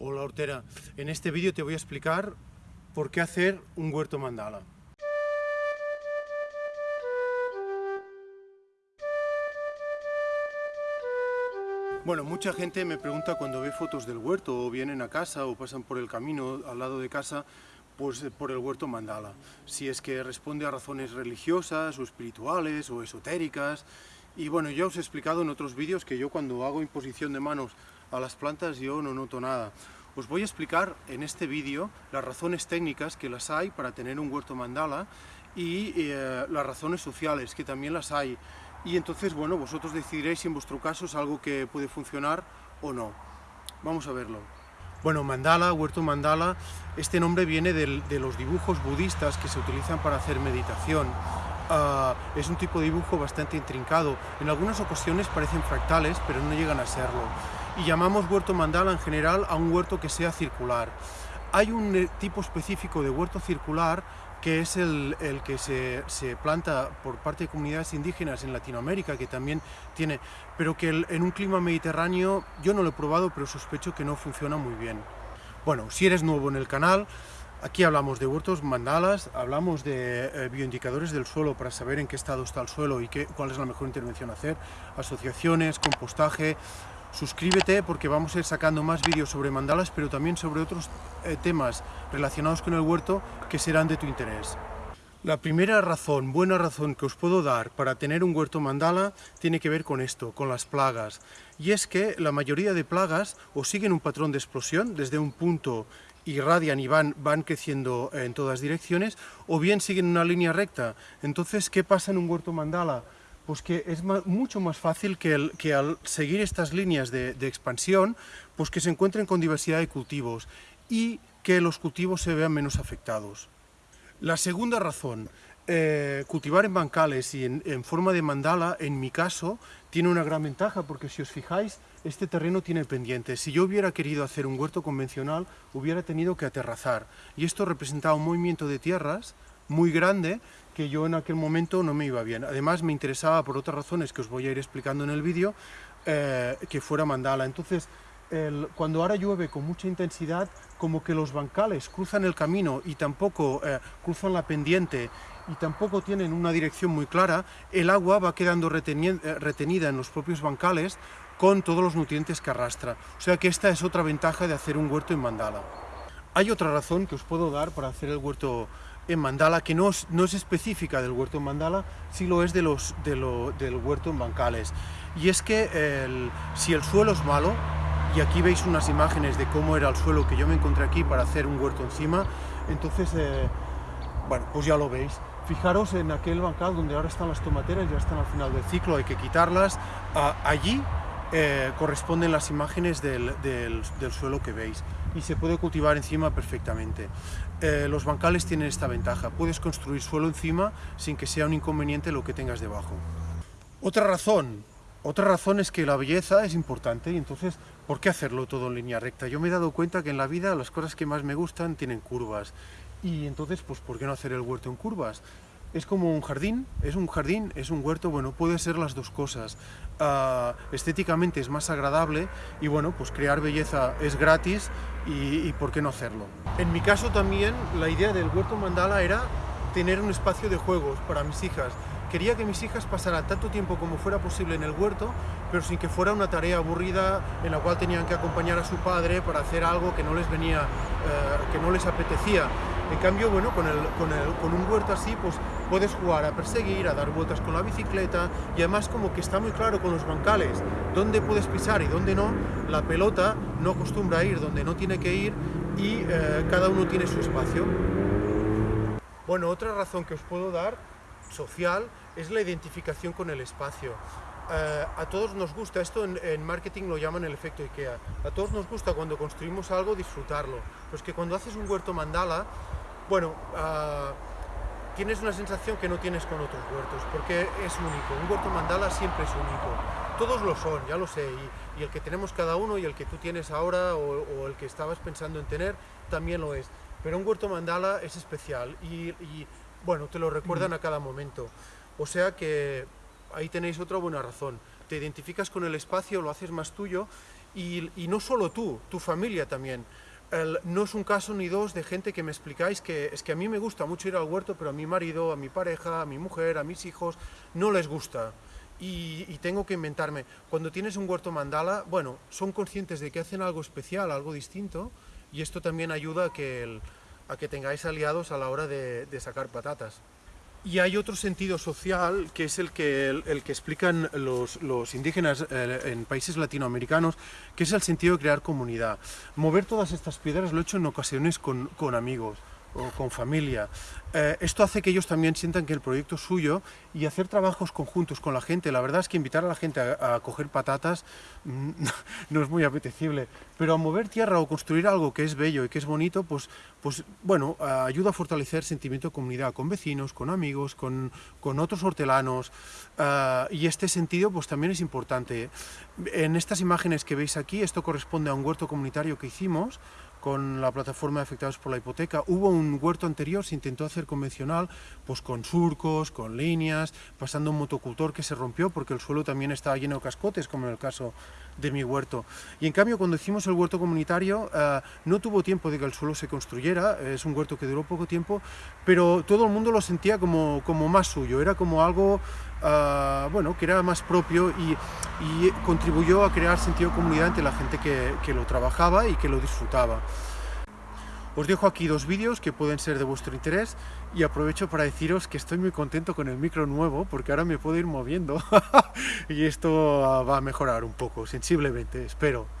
Hola Hortera, en este vídeo te voy a explicar por qué hacer un huerto mandala. Bueno, mucha gente me pregunta cuando ve fotos del huerto o vienen a casa o pasan por el camino al lado de casa pues por el huerto mandala. Si es que responde a razones religiosas o espirituales o esotéricas. Y bueno, ya os he explicado en otros vídeos que yo cuando hago imposición de manos a las plantas yo no noto nada. Os voy a explicar en este vídeo las razones técnicas que las hay para tener un huerto mandala y eh, las razones sociales que también las hay. Y entonces, bueno, vosotros decidiréis si en vuestro caso es algo que puede funcionar o no. Vamos a verlo. Bueno, mandala, huerto mandala, este nombre viene de los dibujos budistas que se utilizan para hacer meditación. Ah, es un tipo de dibujo bastante intrincado. En algunas ocasiones parecen fractales, pero no llegan a serlo y llamamos huerto mandala en general a un huerto que sea circular. Hay un eh, tipo específico de huerto circular que es el, que se, planta por parte de comunidades indígenas en Latinoamérica, que también tiene, pero que en un clima mediterráneo yo no lo he probado, pero sospecho que no funciona muy bien. Bueno, si eres nuevo en el canal, aquí hablamos de huertos mandalas, hablamos de eh, bioindicadores del suelo para saber en qué estado está el suelo y qué, cuál es la mejor intervención a hacer, asociaciones, compostaje, Suscríbete porque vamos a ir sacando más vídeos sobre mandalas, pero también sobre otros eh, temas relacionados con el huerto que serán de tu interés. La primera razón, buena razón que os puedo dar para tener un huerto mandala tiene que ver con esto, con las plagas. Y es que la mayoría de plagas o siguen un patrón de explosión desde un punto irradian y van, van creciendo en todas direcciones, o bien siguen una línea recta. Entonces, ¿qué pasa en un huerto mandala? pues que es mucho más fácil que, que, al seguir estas líneas de, expansión, pues que se encuentren con diversidad de cultivos y que los cultivos se vean menos afectados. La segunda razón, eh, cultivar en bancales y en, forma de mandala, en mi caso, tiene una gran ventaja porque si os fijáis, este terreno tiene pendientes. Si yo hubiera querido hacer un huerto convencional, hubiera tenido que aterrazar. Y esto representaba un movimiento de tierras muy grande que yo en aquel momento no me iba bien. Además me interesaba por otras razones que os voy a ir explicando en el vídeo, eh, que fuera mandala. Entonces, cuando ahora llueve con mucha intensidad, como que los bancales cruzan el camino y tampoco eh, cruzan la pendiente y tampoco tienen una dirección muy clara, el agua va quedando eh, retenida en los propios bancales con todos los nutrientes que arrastra. O sea que esta es otra ventaja de hacer un huerto en mandala. Hay otra razón que os puedo dar para hacer el huerto en mandala, que no es, no es específica del huerto en mandala, sí lo es de los, de lo, del huerto en bancales. Y es que si el suelo es malo, y aquí veis unas imágenes de cómo era el suelo que yo me encontré aquí para hacer un huerto encima, entonces, eh, bueno, pues ya lo veis. Fijaros en aquel bancal donde ahora están las tomateras, ya están al final del ciclo, hay que quitarlas. Allí eh, corresponden las imágenes del, del, suelo que veis y se puede cultivar encima perfectamente. Eh, los bancales tienen esta ventaja, puedes construir suelo encima sin que sea un inconveniente lo que tengas debajo. Otra razón, otra razón es que la belleza es importante y entonces, ¿por qué hacerlo todo en línea recta? Yo me he dado cuenta que en la vida las cosas que más me gustan tienen curvas y entonces, pues, ¿por qué no hacer el huerto en curvas? es como un jardín, es un jardín, es un huerto, bueno, puede ser las dos cosas. Ah, estéticamente es más agradable y bueno, pues crear belleza es gratis y, y, por qué no hacerlo. En mi caso también la idea del huerto mandala era tener un espacio de juegos para mis hijas. Quería que mis hijas pasaran tanto tiempo como fuera posible en el huerto, pero sin que fuera una tarea aburrida en la cual tenían que acompañar a su padre para hacer algo que no les venía, eh, que no les apetecía. En cambio, bueno, con, el, con, el, con, un huerto así, pues puedes jugar a perseguir, a dar vueltas con la bicicleta y además como que está muy claro con los bancales dónde puedes pisar y dónde no, la pelota no acostumbra a ir donde no tiene que ir y eh, cada uno tiene su espacio. Bueno, otra razón que os puedo dar, social, es la identificación con el espacio. Eh, a todos nos gusta, esto en, marketing lo llaman el efecto IKEA, a todos nos gusta cuando construimos algo disfrutarlo, pues que cuando haces un huerto mandala, bueno, uh, tienes una sensación que no tienes con otros huertos, porque es único, un huerto mandala siempre es único, todos lo son, ya lo sé, y, el que tenemos cada uno y el que tú tienes ahora o, el que estabas pensando en tener también lo es, pero un huerto mandala es especial y, y bueno, te lo recuerdan a cada momento, o sea que ahí tenéis otra buena razón. Te identificas con el espacio, lo haces más tuyo Y, y no solo tú, tu familia también. El- no es un caso ni dos de gente que me explicáis que es que a mí me gusta mucho ir al huerto, pero a mi marido, a mi pareja, a mi mujer, a mis hijos, no les gusta. Y, y tengo que inventarme. Cuando tienes un huerto mandala, bueno, son conscientes de que hacen algo especial, algo distinto, y esto también ayuda a que, el- a que tengáis aliados a la hora de, sacar patatas. Y hay otro sentido social que es el que, el, que explican los, los indígenas eh, en países latinoamericanos, que es el sentido de crear comunidad. Mover todas estas piedras lo he hecho en ocasiones con, con amigos o con familia. Eh, esto hace que ellos también sientan que el proyecto es suyo y hacer trabajos conjuntos con la gente. La verdad es que invitar a la gente a, coger patatas no es muy apetecible, pero a mover tierra o construir algo que es bello y que es bonito, pues, pues bueno, ayuda a fortalecer sentimiento de comunidad con vecinos, con amigos, con, con otros hortelanos ah, y este sentido pues también es importante. En estas imágenes que veis aquí, esto corresponde a un huerto comunitario que hicimos con la plataforma de afectados por la hipoteca. Hubo un huerto anterior, se intentó hacer convencional, pues con surcos, con líneas, pasando un motocultor que se rompió porque el suelo también estaba lleno de cascotes, como en el caso de mi huerto. Y en cambio, cuando hicimos el huerto comunitario, eh, no tuvo tiempo de que el suelo se construyera, es un huerto que duró poco tiempo, pero todo el mundo lo sentía como, como más suyo, era como algo, ah, bueno, que era más propio y, y contribuyó a crear sentido de comunidad entre la gente que, que lo trabajaba y que lo disfrutaba. Os dejo aquí dos vídeos que pueden ser de vuestro interés y aprovecho para deciros que estoy muy contento con el micro nuevo porque ahora me puedo ir moviendo y esto va a mejorar un poco, sensiblemente, espero.